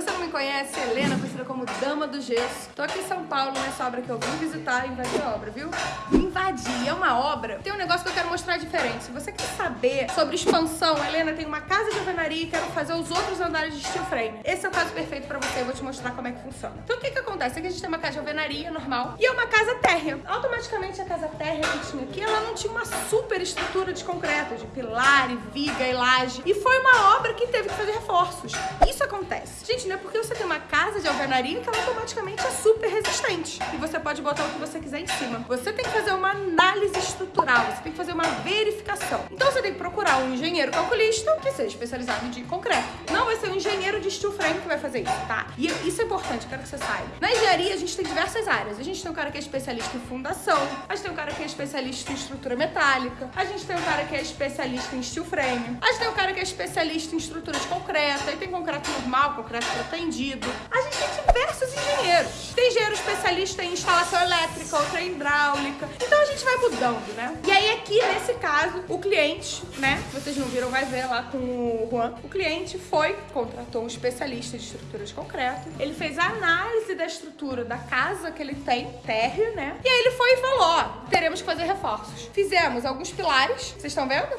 você não me conhece, Helena, conhecida como Dama do Gesso. Tô aqui em São Paulo nessa obra que eu vim visitar e invadir a obra, viu? Invadir é uma obra. Tem um negócio que eu quero mostrar diferente. Se você quer saber sobre expansão, Helena tem uma casa de alvenaria e quero fazer os outros andares de steel frame. Esse é o caso perfeito pra você, eu vou te mostrar como é que funciona. Então o que que acontece? Aqui a gente tem uma casa de alvenaria normal e é uma casa térrea. Automaticamente a casa térrea que tinha aqui, ela não tinha uma super estrutura de concreto, de pilar e viga e laje. E foi uma obra que teve que fazer reforços. Isso acontece. Gente, não é porque você tem uma casa de alvenaria que ela automaticamente é super resistente. E você pode botar o que você quiser em cima. Você tem que fazer uma análise estrutural, você tem que fazer uma verificação. Então você tem que procurar um engenheiro calculista que seja especializado em concreto. Não vai ser um engenheiro de steel frame que vai fazer isso, tá? E isso é importante, quero que você saiba. Na engenharia a gente tem diversas áreas. A gente tem um cara que é especialista em fundação, a gente tem um cara que é especialista em estrutura metálica, a gente tem um cara que é especialista em steel frame, a gente tem um cara que é especialista em estrutura de concreto, aí tem concreto normal, concreto pretendido. A gente tem diversos engenheiros. Tem engenheiro especialista em instalação elétrica, outra hidráulica. Então a gente vai mudando, né? E aí aqui, nesse caso, o cliente, né? Vocês não viram, vai ver lá com o Juan. O cliente foi, contratou um especialista de estrutura de concreto. Ele fez a análise da estrutura da casa que ele tem, térreo, né? E aí ele foi e falou, ó, teremos que fazer reforços. Fizemos alguns pilares, vocês estão vendo?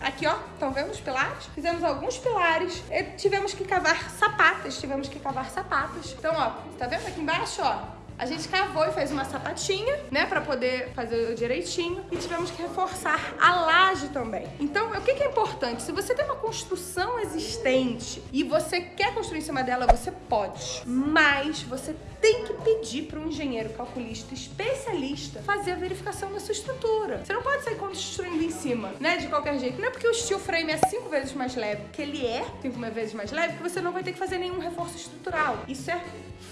Aqui, ó, estão vendo os pilares? Fizemos alguns pilares. Tivemos que cavar sapatas, tivemos que cavar sapatos. Então, ó, tá vendo aqui embaixo, ó? A gente cavou e fez uma sapatinha, né, pra poder fazer direitinho. E tivemos que reforçar a laje também. Então, o que, é importante? Se você tem uma construção existente e você quer construir em cima dela, você pode. Mas você tem que pedir para um engenheiro calculista especialista fazer a verificação da sua estrutura. Você não pode sair construindo em cima, né, de qualquer jeito. Não é porque o steel frame é cinco vezes mais leve, que ele é cinco vezes mais leve, que você não vai ter que fazer nenhum reforço estrutural. Isso é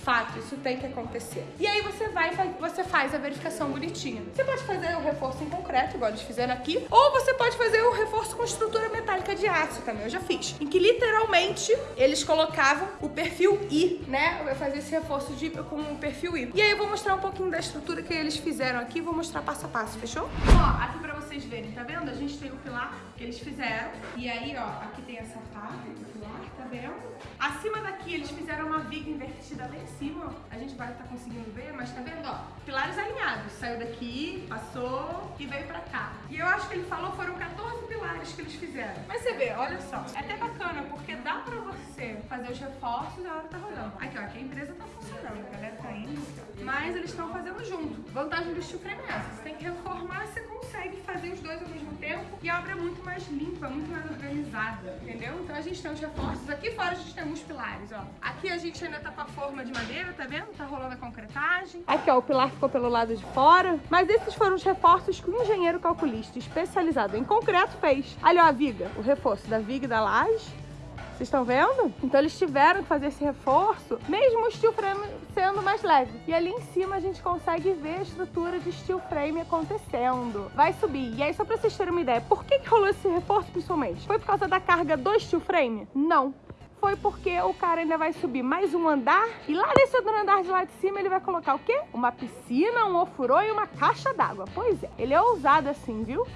fato, isso tem que acontecer. E aí você vai você faz a verificação bonitinha. Você pode fazer o reforço em concreto, igual eles fizeram aqui, ou você pode fazer o reforço com estrutura metálica de aço também, eu já fiz. Em que literalmente eles colocavam o perfil I, né? Eu fazia esse reforço de, com o perfil I. E aí eu vou mostrar um pouquinho da estrutura que eles fizeram aqui, vou mostrar passo a passo, fechou? Ó, aqui pra vocês verem, tá vendo? A gente tem o pilar que eles fizeram, e aí, ó, aqui tem essa parte do pilar, tá vendo? Acima daqui eles fizeram uma viga invertida lá em cima. A gente vai estar tá conseguindo ver, mas tá vendo, ó? Pilares alinhados. Saiu daqui, passou e veio pra cá. E eu acho que ele falou foram 14 pilares que eles fizeram. Mas você vê, olha só. É até bacana, porque dá pra você fazer os reforços e a hora tá rodando. Aqui, ó, aqui a empresa Mas eles estão fazendo junto. Vantagem do frame é essa. Você tem que reformar, você consegue fazer os dois ao mesmo tempo. E a obra é muito mais limpa, muito mais organizada, entendeu? Então a gente tem os reforços. Aqui fora a gente tem alguns pilares, ó. Aqui a gente ainda tá com a forma de madeira, tá vendo? Tá rolando a concretagem. Aqui, ó, o pilar ficou pelo lado de fora. Mas esses foram os reforços que o engenheiro calculista especializado em concreto fez. Ali, ó, a viga. O reforço da viga e da laje. Vocês estão vendo? Então eles tiveram que fazer esse reforço, mesmo o steel frame sendo mais leve. E ali em cima a gente consegue ver a estrutura de steel frame acontecendo. Vai subir. E aí, só pra vocês terem uma ideia, por que, que rolou esse reforço principalmente? Foi por causa da carga do steel frame? Não foi porque o cara ainda vai subir mais um andar e lá nesse outro andar de lá de cima ele vai colocar o quê? Uma piscina, um ofurô e uma caixa d'água. Pois é, ele é ousado assim, viu?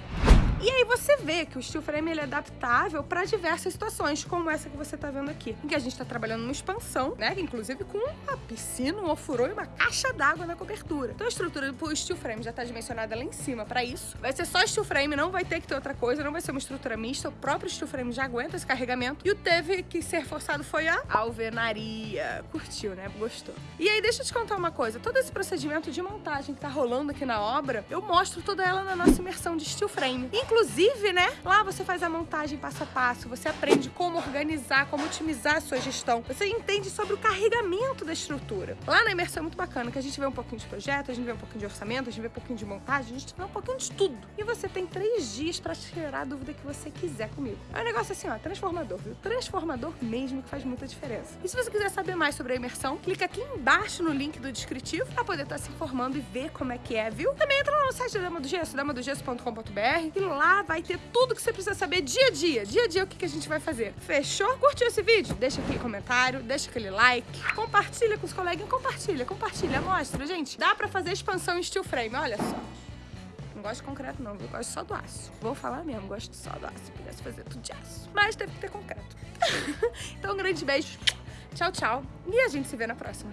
E aí você vê que o steel frame ele é adaptável para diversas situações, como essa que você está vendo aqui, em que a gente está trabalhando numa expansão, né, inclusive com uma piscina, um ofurô e uma caixa d'água na cobertura. Então a estrutura do steel frame já está dimensionada lá em cima para isso. Vai ser só steel frame, não vai ter que ter outra coisa, não vai ser uma estrutura mista, o próprio steel frame já aguenta esse carregamento. E o teve que ser forçado foi a alvenaria. Curtiu, né? Gostou. E aí deixa eu te contar uma coisa, todo esse procedimento de montagem que tá rolando aqui na obra, eu mostro toda ela na nossa imersão de steel frame. Inclusive, né, lá você faz a montagem passo a passo, você aprende como organizar, como otimizar a sua gestão. Você entende sobre o carregamento da estrutura. Lá na imersão é muito bacana, que a gente vê um pouquinho de projeto, a gente vê um pouquinho de orçamento, a gente vê um pouquinho de montagem, a gente vê um pouquinho de tudo. E você tem três dias para tirar a dúvida que você quiser comigo. É um negócio assim, ó, transformador, viu? Transformador mesmo, que faz muita diferença. E se você quiser saber mais sobre a imersão, clica aqui embaixo no link do descritivo para poder estar tá se informando e ver como é que é, viu? Também entra lá no site da Dama do Gesso, damadogesso.com.br e lá vai ter tudo que você precisa saber dia a dia. Dia a dia o que, a gente vai fazer. Fechou? Curtiu esse vídeo? Deixa aquele comentário, deixa aquele like, compartilha com os coleguinhas, compartilha, compartilha, mostra, gente. Dá pra fazer expansão em steel frame, olha só. Não gosto de concreto não, eu gosto só do aço. Vou falar mesmo, gosto só do aço. Se pudesse fazer tudo de aço. Mas teve que ter concreto. então um grande beijo. Tchau, tchau. E a gente se vê na próxima.